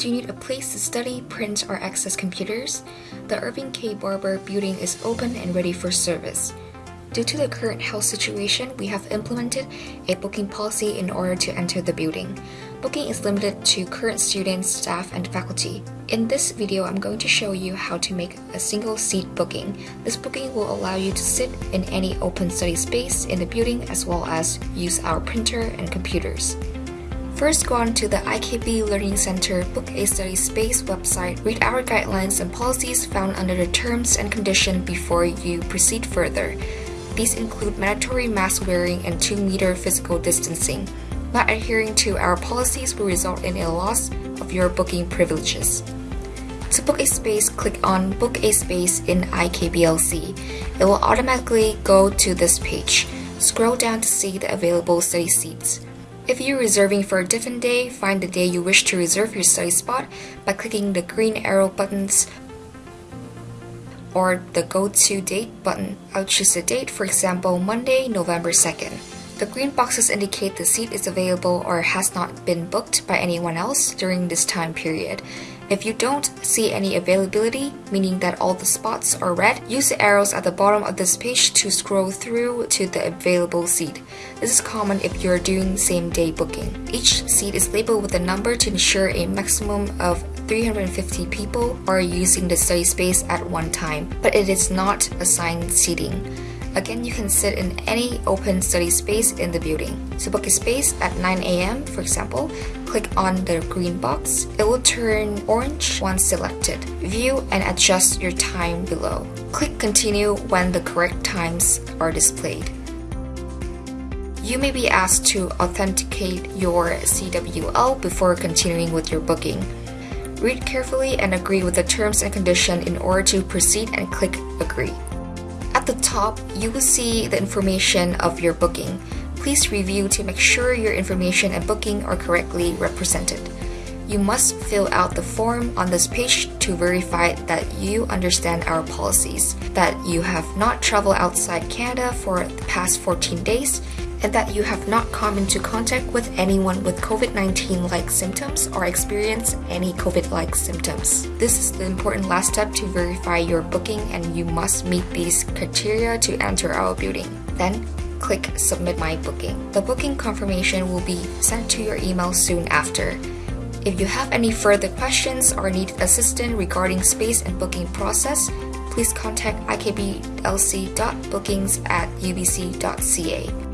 Do you need a place to study, print, or access computers? The Irving K. Barber building is open and ready for service. Due to the current health situation, we have implemented a booking policy in order to enter the building. Booking is limited to current students, staff, and faculty. In this video, I'm going to show you how to make a single seat booking. This booking will allow you to sit in any open study space in the building as well as use our printer and computers. First, go on to the IKB Learning Center Book a Study Space website, read our guidelines and policies found under the terms and conditions before you proceed further. These include mandatory mask wearing and 2 meter physical distancing. Not adhering to our policies will result in a loss of your booking privileges. To book a space, click on Book a Space in IKBLC. It will automatically go to this page. Scroll down to see the available study seats. If you're reserving for a different day, find the day you wish to reserve your study spot by clicking the green arrow buttons or the Go To Date button. I'll choose a date, for example, Monday, November 2nd. The green boxes indicate the seat is available or has not been booked by anyone else during this time period. If you don't see any availability, meaning that all the spots are red, use the arrows at the bottom of this page to scroll through to the available seat. This is common if you're doing same day booking. Each seat is labeled with a number to ensure a maximum of 350 people are using the study space at one time, but it is not assigned seating. Again, you can sit in any open study space in the building. To book a space at 9 a.m., for example, click on the green box. It will turn orange once selected. View and adjust your time below. Click continue when the correct times are displayed. You may be asked to authenticate your CWL before continuing with your booking. Read carefully and agree with the terms and conditions in order to proceed and click agree. At the top, you will see the information of your booking. Please review to make sure your information and booking are correctly represented. You must fill out the form on this page to verify that you understand our policies, that you have not traveled outside Canada for the past 14 days, and that you have not come into contact with anyone with COVID-19 like symptoms or experienced any COVID-like symptoms. This is the important last step to verify your booking and you must meet these criteria to enter our building. Then, click Submit My Booking. The booking confirmation will be sent to your email soon after. If you have any further questions or need assistance regarding space and booking process, please contact ikblc.bookings at ubc.ca.